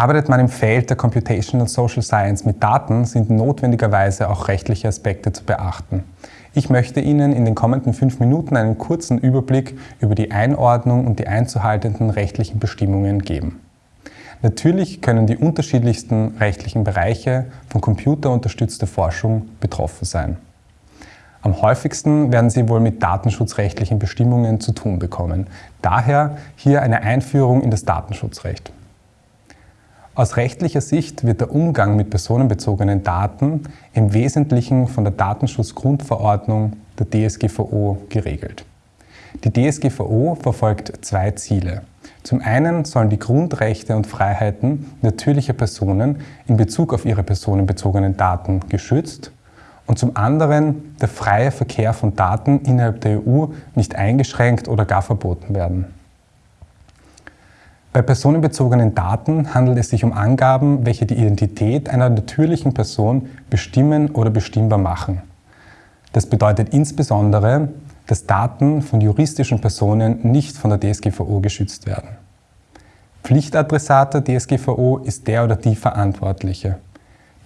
Arbeitet man im Feld der Computational Social Science mit Daten, sind notwendigerweise auch rechtliche Aspekte zu beachten. Ich möchte Ihnen in den kommenden fünf Minuten einen kurzen Überblick über die Einordnung und die einzuhaltenden rechtlichen Bestimmungen geben. Natürlich können die unterschiedlichsten rechtlichen Bereiche von computerunterstützter Forschung betroffen sein. Am häufigsten werden Sie wohl mit datenschutzrechtlichen Bestimmungen zu tun bekommen. Daher hier eine Einführung in das Datenschutzrecht. Aus rechtlicher Sicht wird der Umgang mit personenbezogenen Daten im Wesentlichen von der Datenschutzgrundverordnung der DSGVO geregelt. Die DSGVO verfolgt zwei Ziele. Zum einen sollen die Grundrechte und Freiheiten natürlicher Personen in Bezug auf ihre personenbezogenen Daten geschützt und zum anderen der freie Verkehr von Daten innerhalb der EU nicht eingeschränkt oder gar verboten werden. Bei personenbezogenen Daten handelt es sich um Angaben, welche die Identität einer natürlichen Person bestimmen oder bestimmbar machen. Das bedeutet insbesondere, dass Daten von juristischen Personen nicht von der DSGVO geschützt werden. Pflichtadressat der DSGVO ist der oder die Verantwortliche.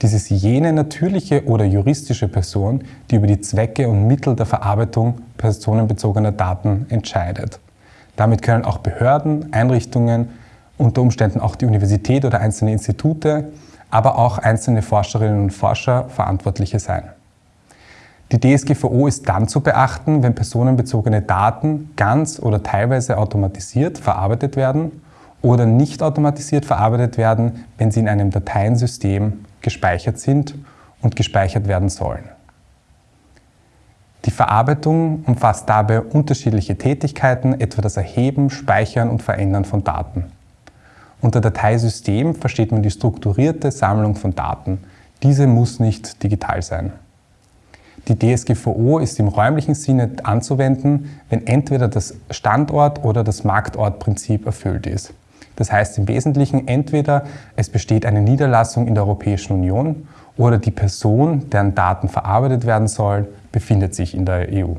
Dies ist jene natürliche oder juristische Person, die über die Zwecke und Mittel der Verarbeitung personenbezogener Daten entscheidet. Damit können auch Behörden, Einrichtungen, unter Umständen auch die Universität oder einzelne Institute, aber auch einzelne Forscherinnen und Forscher Verantwortliche sein. Die DSGVO ist dann zu beachten, wenn personenbezogene Daten ganz oder teilweise automatisiert verarbeitet werden oder nicht automatisiert verarbeitet werden, wenn sie in einem Dateiensystem gespeichert sind und gespeichert werden sollen. Die Verarbeitung umfasst dabei unterschiedliche Tätigkeiten, etwa das Erheben, Speichern und Verändern von Daten. Unter Dateisystem versteht man die strukturierte Sammlung von Daten. Diese muss nicht digital sein. Die DSGVO ist im räumlichen Sinne anzuwenden, wenn entweder das Standort- oder das Marktortprinzip erfüllt ist. Das heißt im Wesentlichen entweder es besteht eine Niederlassung in der Europäischen Union oder die Person, deren Daten verarbeitet werden soll, befindet sich in der EU.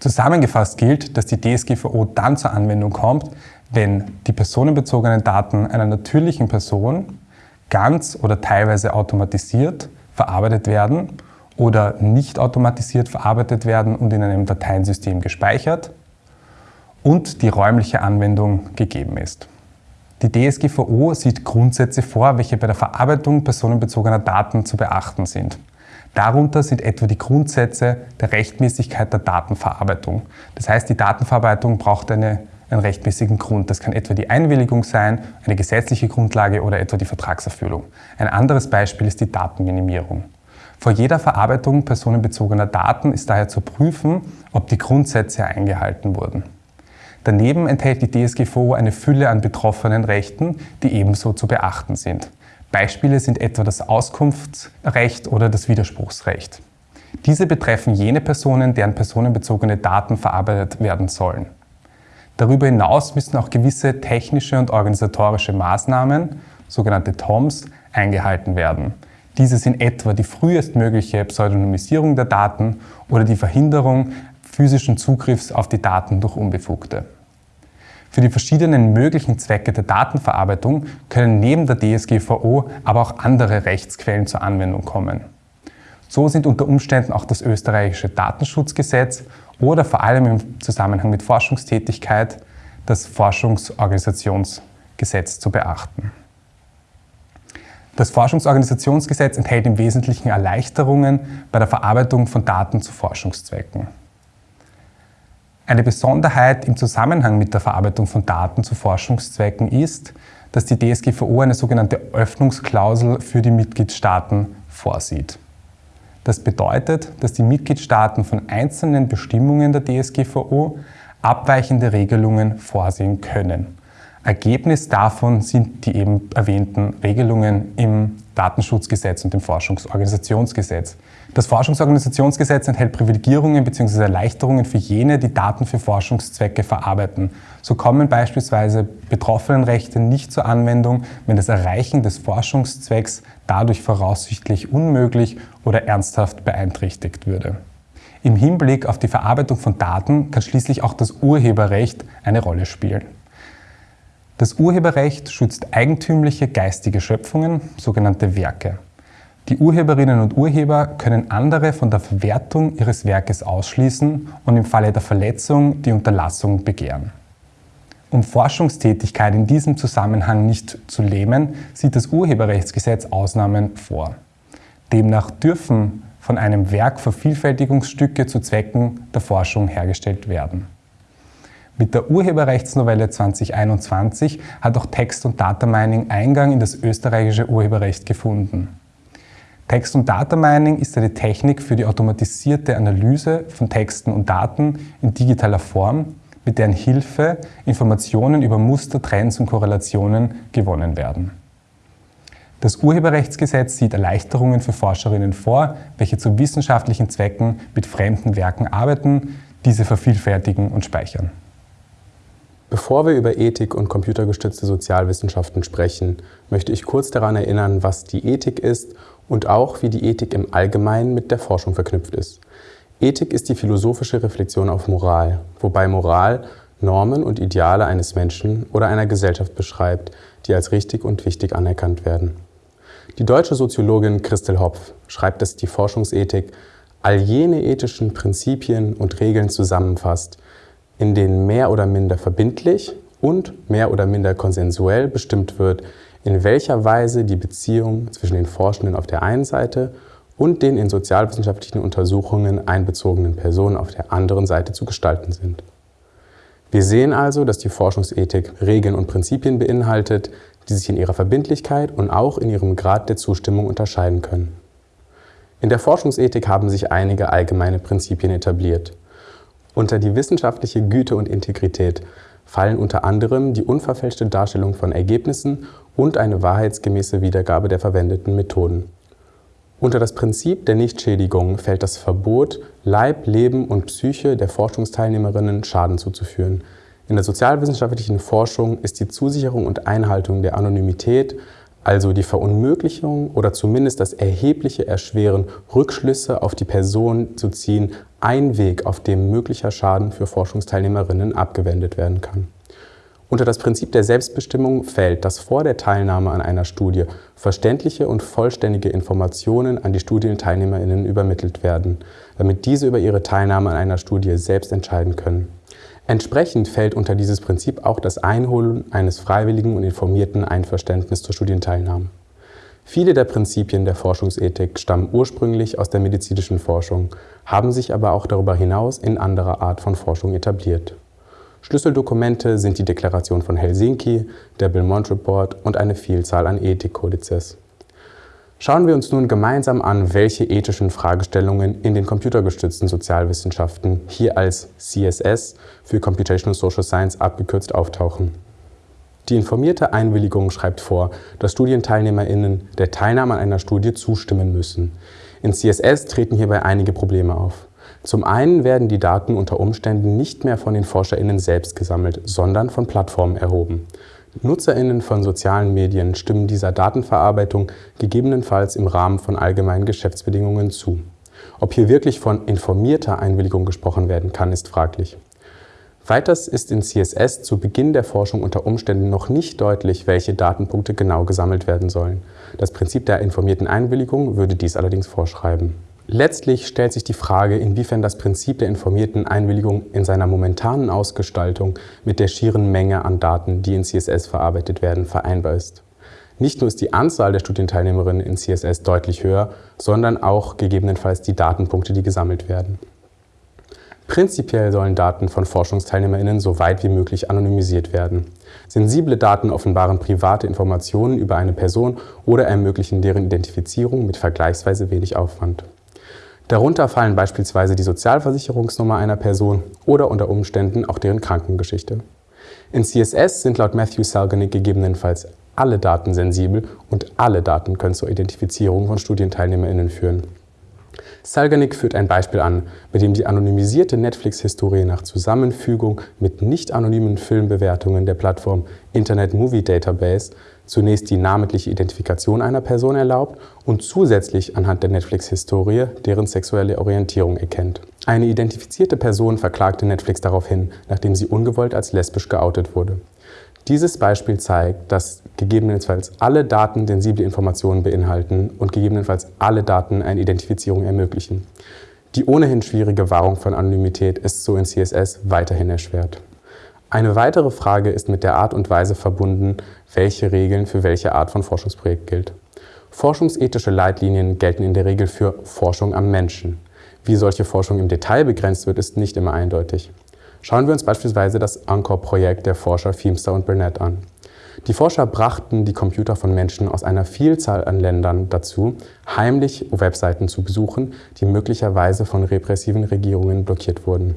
Zusammengefasst gilt, dass die DSGVO dann zur Anwendung kommt, wenn die personenbezogenen Daten einer natürlichen Person ganz oder teilweise automatisiert verarbeitet werden oder nicht automatisiert verarbeitet werden und in einem Dateiensystem gespeichert und die räumliche Anwendung gegeben ist. Die DSGVO sieht Grundsätze vor, welche bei der Verarbeitung personenbezogener Daten zu beachten sind. Darunter sind etwa die Grundsätze der Rechtmäßigkeit der Datenverarbeitung. Das heißt, die Datenverarbeitung braucht eine, einen rechtmäßigen Grund. Das kann etwa die Einwilligung sein, eine gesetzliche Grundlage oder etwa die Vertragserfüllung. Ein anderes Beispiel ist die Datenminimierung. Vor jeder Verarbeitung personenbezogener Daten ist daher zu prüfen, ob die Grundsätze eingehalten wurden. Daneben enthält die DSGVO eine Fülle an betroffenen Rechten, die ebenso zu beachten sind. Beispiele sind etwa das Auskunftsrecht oder das Widerspruchsrecht. Diese betreffen jene Personen, deren personenbezogene Daten verarbeitet werden sollen. Darüber hinaus müssen auch gewisse technische und organisatorische Maßnahmen, sogenannte TOMs, eingehalten werden. Diese sind etwa die frühestmögliche Pseudonymisierung der Daten oder die Verhinderung physischen Zugriffs auf die Daten durch Unbefugte. Für die verschiedenen möglichen Zwecke der Datenverarbeitung können neben der DSGVO aber auch andere Rechtsquellen zur Anwendung kommen. So sind unter Umständen auch das österreichische Datenschutzgesetz oder vor allem im Zusammenhang mit Forschungstätigkeit das Forschungsorganisationsgesetz zu beachten. Das Forschungsorganisationsgesetz enthält im Wesentlichen Erleichterungen bei der Verarbeitung von Daten zu Forschungszwecken. Eine Besonderheit im Zusammenhang mit der Verarbeitung von Daten zu Forschungszwecken ist, dass die DSGVO eine sogenannte Öffnungsklausel für die Mitgliedstaaten vorsieht. Das bedeutet, dass die Mitgliedstaaten von einzelnen Bestimmungen der DSGVO abweichende Regelungen vorsehen können. Ergebnis davon sind die eben erwähnten Regelungen im Datenschutzgesetz und dem Forschungsorganisationsgesetz. Das Forschungsorganisationsgesetz enthält Privilegierungen bzw. Erleichterungen für jene, die Daten für Forschungszwecke verarbeiten. So kommen beispielsweise Betroffenenrechte nicht zur Anwendung, wenn das Erreichen des Forschungszwecks dadurch voraussichtlich unmöglich oder ernsthaft beeinträchtigt würde. Im Hinblick auf die Verarbeitung von Daten kann schließlich auch das Urheberrecht eine Rolle spielen. Das Urheberrecht schützt eigentümliche geistige Schöpfungen, sogenannte Werke. Die Urheberinnen und Urheber können andere von der Verwertung ihres Werkes ausschließen und im Falle der Verletzung die Unterlassung begehren. Um Forschungstätigkeit in diesem Zusammenhang nicht zu lähmen, sieht das Urheberrechtsgesetz Ausnahmen vor. Demnach dürfen von einem Werk Vervielfältigungsstücke zu Zwecken der Forschung hergestellt werden. Mit der Urheberrechtsnovelle 2021 hat auch Text- und Datamining Eingang in das österreichische Urheberrecht gefunden. Text- und Datamining ist eine Technik für die automatisierte Analyse von Texten und Daten in digitaler Form, mit deren Hilfe Informationen über Muster, Trends und Korrelationen gewonnen werden. Das Urheberrechtsgesetz sieht Erleichterungen für Forscherinnen vor, welche zu wissenschaftlichen Zwecken mit fremden Werken arbeiten, diese vervielfältigen und speichern. Bevor wir über Ethik und computergestützte Sozialwissenschaften sprechen, möchte ich kurz daran erinnern, was die Ethik ist und auch, wie die Ethik im Allgemeinen mit der Forschung verknüpft ist. Ethik ist die philosophische Reflexion auf Moral, wobei Moral Normen und Ideale eines Menschen oder einer Gesellschaft beschreibt, die als richtig und wichtig anerkannt werden. Die deutsche Soziologin Christel Hopf schreibt, dass die Forschungsethik all jene ethischen Prinzipien und Regeln zusammenfasst, in denen mehr oder minder verbindlich und mehr oder minder konsensuell bestimmt wird, in welcher Weise die Beziehung zwischen den Forschenden auf der einen Seite und den in sozialwissenschaftlichen Untersuchungen einbezogenen Personen auf der anderen Seite zu gestalten sind. Wir sehen also, dass die Forschungsethik Regeln und Prinzipien beinhaltet, die sich in ihrer Verbindlichkeit und auch in ihrem Grad der Zustimmung unterscheiden können. In der Forschungsethik haben sich einige allgemeine Prinzipien etabliert. Unter die wissenschaftliche Güte und Integrität fallen unter anderem die unverfälschte Darstellung von Ergebnissen und eine wahrheitsgemäße Wiedergabe der verwendeten Methoden. Unter das Prinzip der Nichtschädigung fällt das Verbot, Leib, Leben und Psyche der Forschungsteilnehmerinnen Schaden zuzuführen. In der sozialwissenschaftlichen Forschung ist die Zusicherung und Einhaltung der Anonymität, also die Verunmöglichung oder zumindest das erhebliche Erschweren, Rückschlüsse auf die Person zu ziehen, ein Weg, auf dem möglicher Schaden für Forschungsteilnehmerinnen abgewendet werden kann. Unter das Prinzip der Selbstbestimmung fällt, dass vor der Teilnahme an einer Studie verständliche und vollständige Informationen an die Studienteilnehmerinnen übermittelt werden, damit diese über ihre Teilnahme an einer Studie selbst entscheiden können. Entsprechend fällt unter dieses Prinzip auch das Einholen eines freiwilligen und informierten Einverständnisses zur Studienteilnahme. Viele der Prinzipien der Forschungsethik stammen ursprünglich aus der medizinischen Forschung, haben sich aber auch darüber hinaus in anderer Art von Forschung etabliert. Schlüsseldokumente sind die Deklaration von Helsinki, der Belmont Report und eine Vielzahl an Ethikkodizes. Schauen wir uns nun gemeinsam an, welche ethischen Fragestellungen in den computergestützten Sozialwissenschaften, hier als CSS für Computational Social Science abgekürzt, auftauchen. Die informierte Einwilligung schreibt vor, dass StudienteilnehmerInnen der Teilnahme an einer Studie zustimmen müssen. In CSS treten hierbei einige Probleme auf. Zum einen werden die Daten unter Umständen nicht mehr von den ForscherInnen selbst gesammelt, sondern von Plattformen erhoben. NutzerInnen von sozialen Medien stimmen dieser Datenverarbeitung gegebenenfalls im Rahmen von allgemeinen Geschäftsbedingungen zu. Ob hier wirklich von informierter Einwilligung gesprochen werden kann, ist fraglich. Weiters ist in CSS zu Beginn der Forschung unter Umständen noch nicht deutlich, welche Datenpunkte genau gesammelt werden sollen. Das Prinzip der informierten Einwilligung würde dies allerdings vorschreiben. Letztlich stellt sich die Frage, inwiefern das Prinzip der informierten Einwilligung in seiner momentanen Ausgestaltung mit der schieren Menge an Daten, die in CSS verarbeitet werden, vereinbar ist. Nicht nur ist die Anzahl der Studienteilnehmerinnen in CSS deutlich höher, sondern auch gegebenenfalls die Datenpunkte, die gesammelt werden. Prinzipiell sollen Daten von ForschungsteilnehmerInnen so weit wie möglich anonymisiert werden. Sensible Daten offenbaren private Informationen über eine Person oder ermöglichen deren Identifizierung mit vergleichsweise wenig Aufwand. Darunter fallen beispielsweise die Sozialversicherungsnummer einer Person oder unter Umständen auch deren Krankengeschichte. In CSS sind laut Matthew Salganick gegebenenfalls alle Daten sensibel und alle Daten können zur Identifizierung von StudienteilnehmerInnen führen. Salganick führt ein Beispiel an, bei dem die anonymisierte Netflix-Historie nach Zusammenfügung mit nicht anonymen Filmbewertungen der Plattform Internet Movie Database zunächst die namentliche Identifikation einer Person erlaubt und zusätzlich anhand der Netflix-Historie deren sexuelle Orientierung erkennt. Eine identifizierte Person verklagte Netflix daraufhin, nachdem sie ungewollt als lesbisch geoutet wurde. Dieses Beispiel zeigt, dass gegebenenfalls alle Daten sensible Informationen beinhalten und gegebenenfalls alle Daten eine Identifizierung ermöglichen. Die ohnehin schwierige Wahrung von Anonymität ist so in CSS weiterhin erschwert. Eine weitere Frage ist mit der Art und Weise verbunden, welche Regeln für welche Art von Forschungsprojekt gilt. Forschungsethische Leitlinien gelten in der Regel für Forschung am Menschen. Wie solche Forschung im Detail begrenzt wird, ist nicht immer eindeutig. Schauen wir uns beispielsweise das ANCOR-Projekt der Forscher Feemster und Burnett an. Die Forscher brachten die Computer von Menschen aus einer Vielzahl an Ländern dazu, heimlich Webseiten zu besuchen, die möglicherweise von repressiven Regierungen blockiert wurden.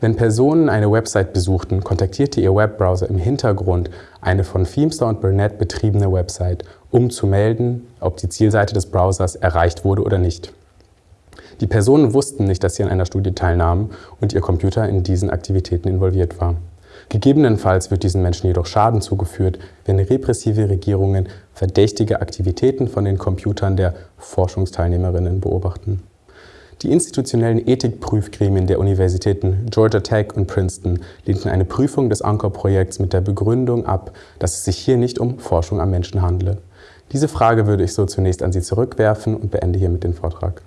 Wenn Personen eine Website besuchten, kontaktierte ihr Webbrowser im Hintergrund eine von Feemster und Burnett betriebene Website, um zu melden, ob die Zielseite des Browsers erreicht wurde oder nicht. Die Personen wussten nicht, dass sie an einer Studie teilnahmen und ihr Computer in diesen Aktivitäten involviert war. Gegebenenfalls wird diesen Menschen jedoch Schaden zugeführt, wenn repressive Regierungen verdächtige Aktivitäten von den Computern der Forschungsteilnehmerinnen beobachten. Die institutionellen Ethikprüfgremien der Universitäten Georgia Tech und Princeton lehnten eine Prüfung des Anchor-Projekts mit der Begründung ab, dass es sich hier nicht um Forschung am Menschen handle. Diese Frage würde ich so zunächst an Sie zurückwerfen und beende hiermit den Vortrag.